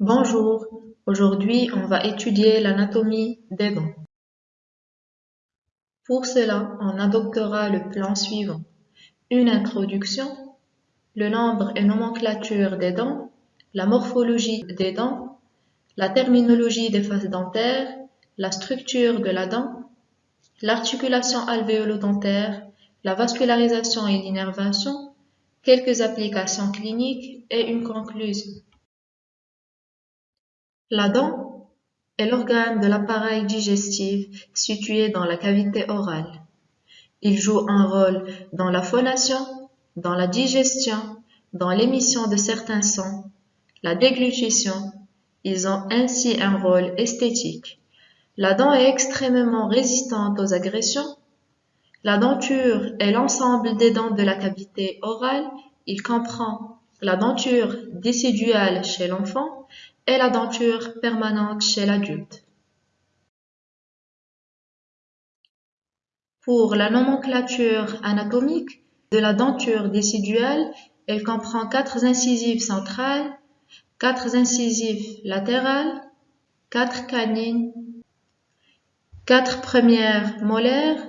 Bonjour, aujourd'hui on va étudier l'anatomie des dents. Pour cela, on adoptera le plan suivant. Une introduction, le nombre et nomenclature des dents, la morphologie des dents, la terminologie des faces dentaires, la structure de la dent, l'articulation alvéolo-dentaire, la vascularisation et l'innervation, quelques applications cliniques et une conclusion. La dent est l'organe de l'appareil digestif situé dans la cavité orale. Il joue un rôle dans la phonation, dans la digestion, dans l'émission de certains sons, la déglutition. Ils ont ainsi un rôle esthétique. La dent est extrêmement résistante aux agressions. La denture est l'ensemble des dents de la cavité orale. Il comprend la denture déciduale chez l'enfant et la denture permanente chez l'adulte. Pour la nomenclature anatomique de la denture déciduale, elle comprend quatre incisives centrales, quatre incisives latérales, quatre canines, quatre premières molaires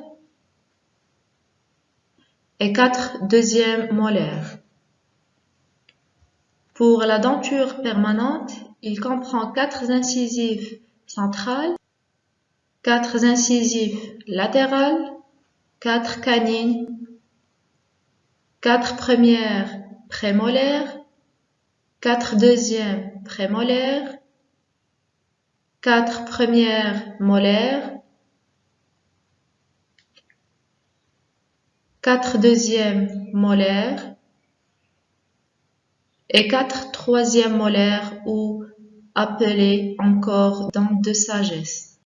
et quatre deuxièmes molaires. Pour la denture permanente, il comprend quatre incisives centrales, quatre incisives latérales, quatre canines, quatre premières prémolaires, quatre deuxièmes prémolaires, quatre premières molaires, quatre deuxièmes molaires et quatre troisièmes molaires ou appelées encore dents de sagesse.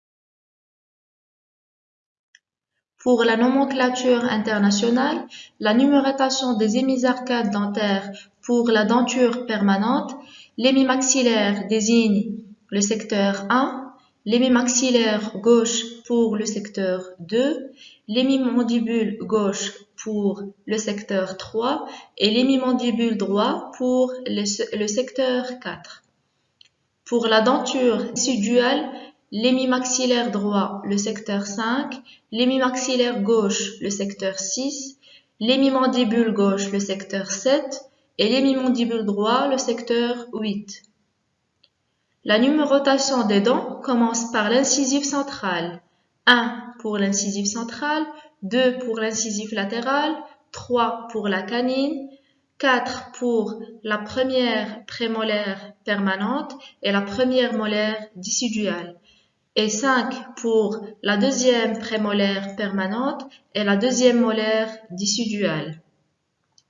Pour la nomenclature internationale, la numérotation des hémisarcades dentaires pour la denture permanente, l'hémimaxillaire désigne le secteur 1, l'hémimaxillaire gauche pour le secteur 2, l'hémimandibule gauche pour le secteur 3 et l'hémimandibule droit pour le, secteur 4. Pour la denture résiduale, l'hémimaxillaire droit, le secteur 5, l'hémimaxillaire gauche, le secteur 6, l'hémimandibule gauche, le secteur 7 et l'hémimandibule droit, le secteur 8. La numérotation des dents commence par l'incisive centrale. 1 pour l'incisive centrale, 2 pour l'incisive latérale, 3 pour la canine, 4 pour la première prémolaire permanente et la première molaire déciduale, et 5 pour la deuxième prémolaire permanente et la deuxième molaire déciduale.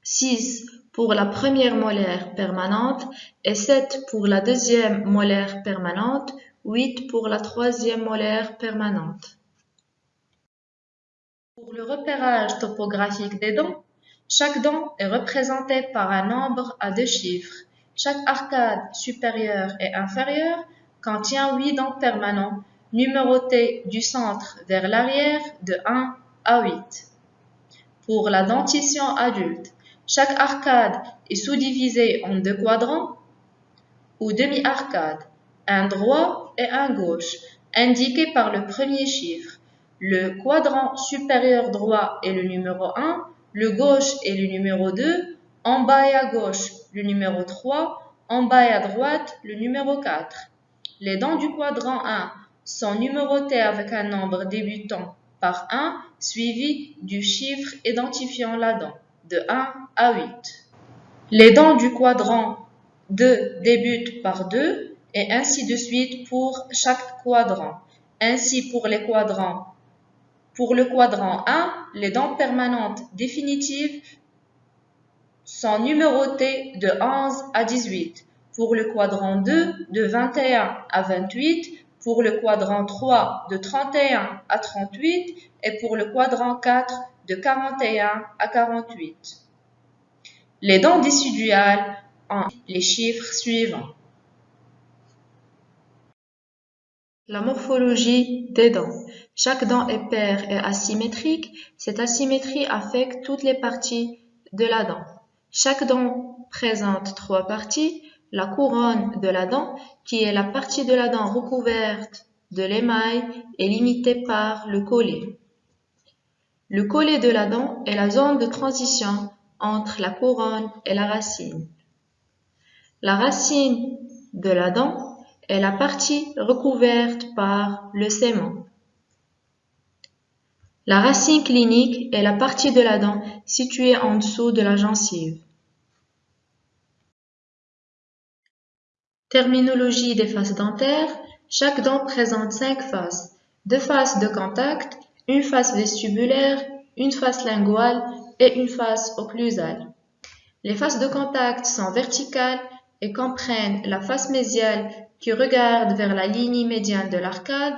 6 pour la première molaire permanente et 7 pour la deuxième molaire permanente, 8 pour la troisième molaire permanente. Pour le repérage topographique des dents, chaque dent est représentée par un nombre à deux chiffres. Chaque arcade supérieure et inférieure contient 8 dents permanentes numérotées du centre vers l'arrière de 1 à 8. Pour la dentition adulte, chaque arcade est sous-divisée en deux quadrants ou demi-arcades, un droit et un gauche, indiqués par le premier chiffre. Le quadrant supérieur droit est le numéro 1, le gauche est le numéro 2, en bas et à gauche le numéro 3, en bas et à droite le numéro 4. Les dents du quadrant 1 sont numérotées avec un nombre débutant par 1 suivi du chiffre identifiant la dent de 1 à 8. Les dents du quadrant 2 débutent par 2 et ainsi de suite pour chaque quadrant. Ainsi pour les quadrants. Pour le quadrant 1, les dents permanentes définitives sont numérotées de 11 à 18. Pour le quadrant 2, de 21 à 28. Pour le quadrant 3, de 31 à 38. Et pour le quadrant 4, de 41 à 48. Les dents déciduales ont les chiffres suivants. La morphologie des dents. Chaque dent est paire et asymétrique. Cette asymétrie affecte toutes les parties de la dent. Chaque dent présente trois parties. la couronne de la dent, qui est la partie de la dent recouverte de l'émail, est limitée par le collet. Le collet de la dent est la zone de transition entre la couronne et la racine. La racine de la dent est la partie recouverte par le sément. La racine clinique est la partie de la dent située en dessous de la gencive. Terminologie des faces dentaires. Chaque dent présente cinq faces. Deux faces de contact, une face vestibulaire, une face linguale et une face occlusale. Les faces de contact sont verticales et comprennent la face mésiale qui regarde vers la ligne médiane de l'arcade,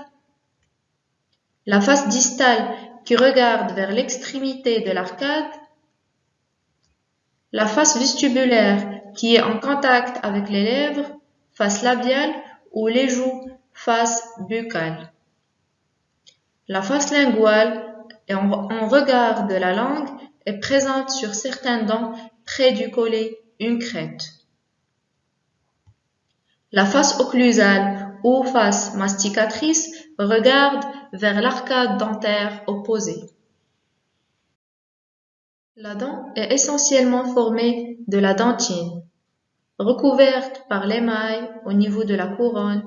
la face distale qui regarde vers l'extrémité de l'arcade, la face vestibulaire qui est en contact avec les lèvres, face labiale ou les joues, face buccale. La face linguale en, regard de la langue est présente sur certains dents près du collet une crête. La face occlusale ou face masticatrice regarde vers l'arcade dentaire opposée. La dent est essentiellement formée de la dentine, recouverte par l'émail au niveau de la couronne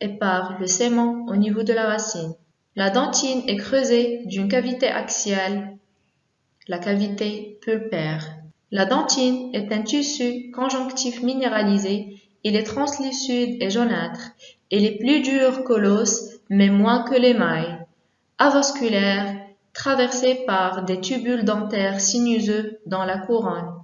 et par le sément au niveau de la racine. La dentine est creusée d'une cavité axiale, la cavité pulpaire. La dentine est un tissu conjonctif minéralisé, il est translucide et jaunâtre. Il est plus dur que l'os, mais moins que l'émail. Avasculaire, traversé par des tubules dentaires sinuseux dans la couronne.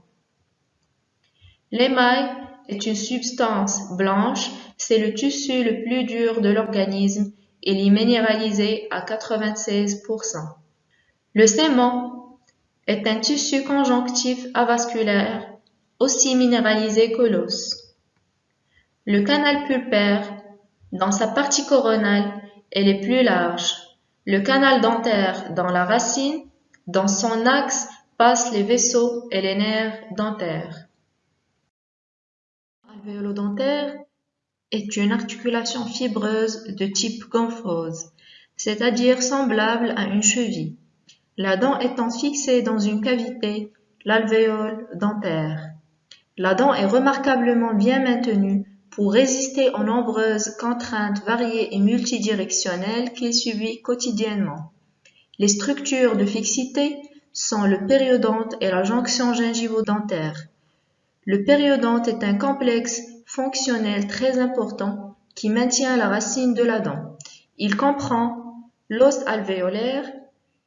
L'émail est une substance blanche, c'est le tissu le plus dur de l'organisme il est minéralisé à 96%. Le sément est un tissu conjonctif avasculaire, aussi minéralisé que l'os. Le canal pulpaire, dans sa partie coronale, est le plus large. Le canal dentaire dans la racine, dans son axe passent les vaisseaux et les nerfs dentaires. Alvéolo-dentaire est une articulation fibreuse de type gomphose, c'est-à-dire semblable à une cheville, la dent étant fixée dans une cavité, l'alvéole dentaire. La dent est remarquablement bien maintenue pour résister aux nombreuses contraintes variées et multidirectionnelles qu'il subit quotidiennement. Les structures de fixité sont le périodonte et la jonction gingivo-dentaire. Le périodonte est un complexe fonctionnel très important qui maintient la racine de la dent. Il comprend l'os alvéolaire.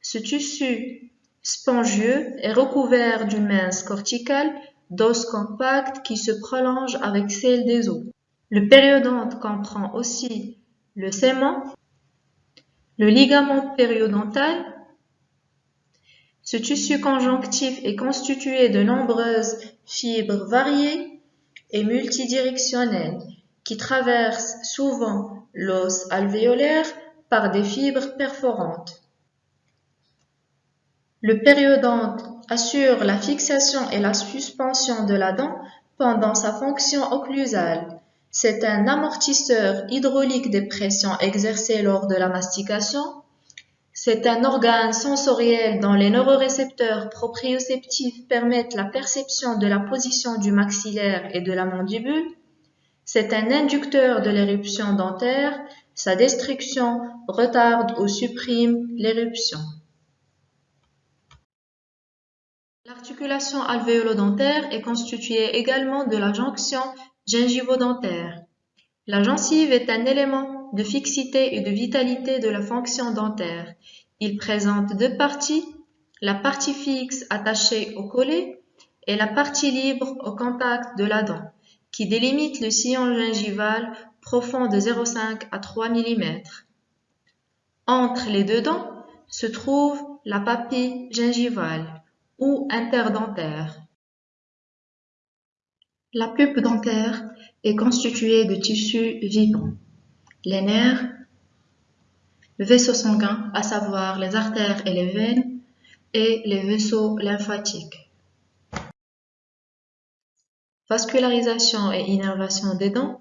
Ce tissu spongieux est recouvert d'une mince corticale d'os compact qui se prolonge avec celle des os. Le périodonte comprend aussi le sément, le ligament périodontal. Ce tissu conjonctif est constitué de nombreuses fibres variées et multidirectionnelle qui traverse souvent l'os alvéolaire par des fibres perforantes. Le périodonte assure la fixation et la suspension de la dent pendant sa fonction occlusale. C'est un amortisseur hydraulique des pressions exercées lors de la mastication c'est un organe sensoriel dont les neurorécepteurs proprioceptifs permettent la perception de la position du maxillaire et de la mandibule. C'est un inducteur de l'éruption dentaire. Sa destruction retarde ou supprime l'éruption. L'articulation alvéolo-dentaire est constituée également de la jonction gingivo-dentaire. La gencive est un élément de fixité et de vitalité de la fonction dentaire. Il présente deux parties, la partie fixe attachée au collet et la partie libre au contact de la dent, qui délimite le sillon gingival profond de 0,5 à 3 mm. Entre les deux dents se trouve la papille gingivale ou interdentaire. La pulpe dentaire est constituée de tissus vivants les nerfs, le vaisseau sanguin, à savoir les artères et les veines, et les vaisseaux lymphatiques. Vascularisation et innervation des dents.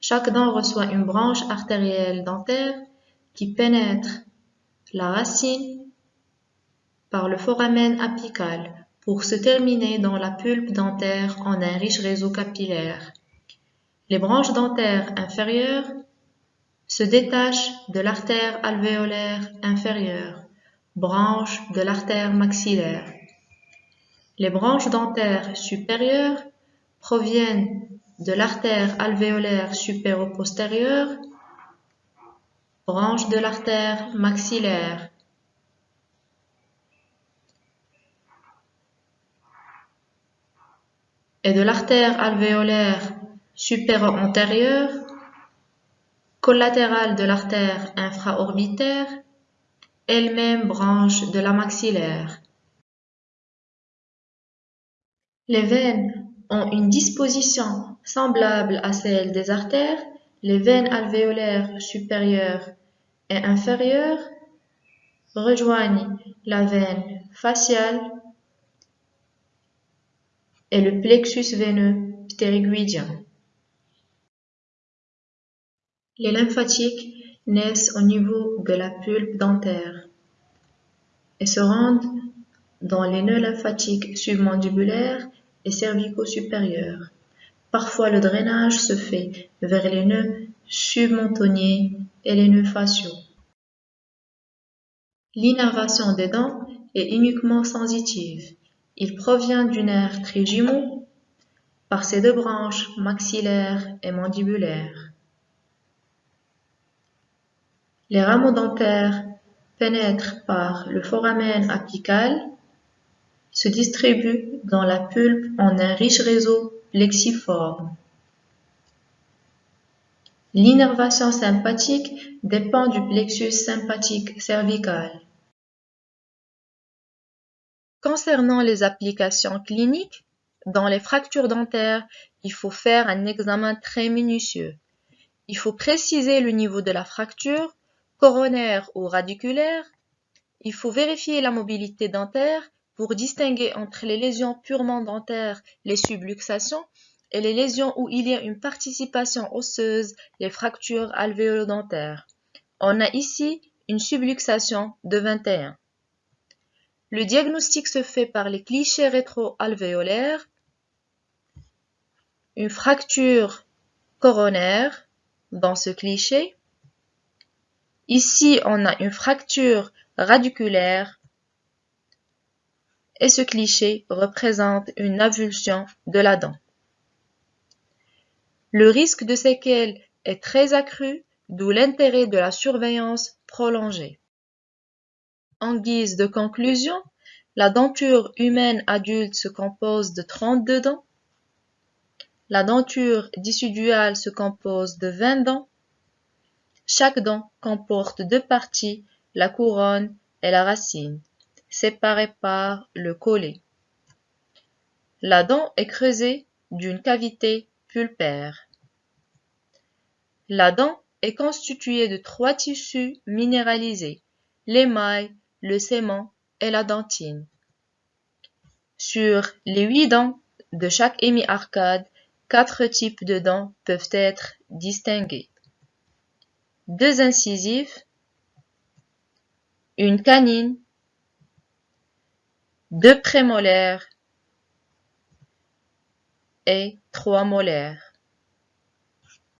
Chaque dent reçoit une branche artérielle dentaire qui pénètre la racine par le foramen apical pour se terminer dans la pulpe dentaire en un riche réseau capillaire. Les branches dentaires inférieures se détachent de l'artère alvéolaire inférieure, branche de l'artère maxillaire. Les branches dentaires supérieures proviennent de l'artère alvéolaire supéro-postérieure, branche de l'artère maxillaire. Et de l'artère alvéolaire supéro-antérieure, collatérale de l'artère infraorbitaire, elle-même branche de la maxillaire. Les veines ont une disposition semblable à celle des artères, les veines alvéolaires supérieures et inférieures rejoignent la veine faciale et le plexus veineux ptérygoïdien. Les lymphatiques naissent au niveau de la pulpe dentaire et se rendent dans les nœuds lymphatiques submandibulaires et cervico-supérieurs. Parfois, le drainage se fait vers les nœuds submentoniers et les nœuds faciaux. L'innervation des dents est uniquement sensitive. Il provient du nerf trijumeau par ses deux branches maxillaires et mandibulaires. Les rameaux dentaires pénètrent par le foramen apical se distribue dans la pulpe en un riche réseau plexiforme. L'innervation sympathique dépend du plexus sympathique cervical. Concernant les applications cliniques, dans les fractures dentaires, il faut faire un examen très minutieux. Il faut préciser le niveau de la fracture, coronaire ou radiculaire. Il faut vérifier la mobilité dentaire pour distinguer entre les lésions purement dentaires, les subluxations, et les lésions où il y a une participation osseuse, les fractures alvéolo-dentaires. On a ici une subluxation de 21. Le diagnostic se fait par les clichés rétro-alvéolaires, une fracture coronaire dans ce cliché. Ici, on a une fracture radiculaire et ce cliché représente une avulsion de la dent. Le risque de séquelles est très accru, d'où l'intérêt de la surveillance prolongée. En guise de conclusion, la denture humaine adulte se compose de 32 dents. La denture dissuduale se compose de 20 dents. Chaque dent comporte deux parties, la couronne et la racine séparés par le collet. La dent est creusée d'une cavité pulpaire. La dent est constituée de trois tissus minéralisés, l'émail, le sément et la dentine. Sur les huit dents de chaque hémi-arcade, quatre types de dents peuvent être distingués. Deux incisives, une canine deux prémolaires et trois molaires.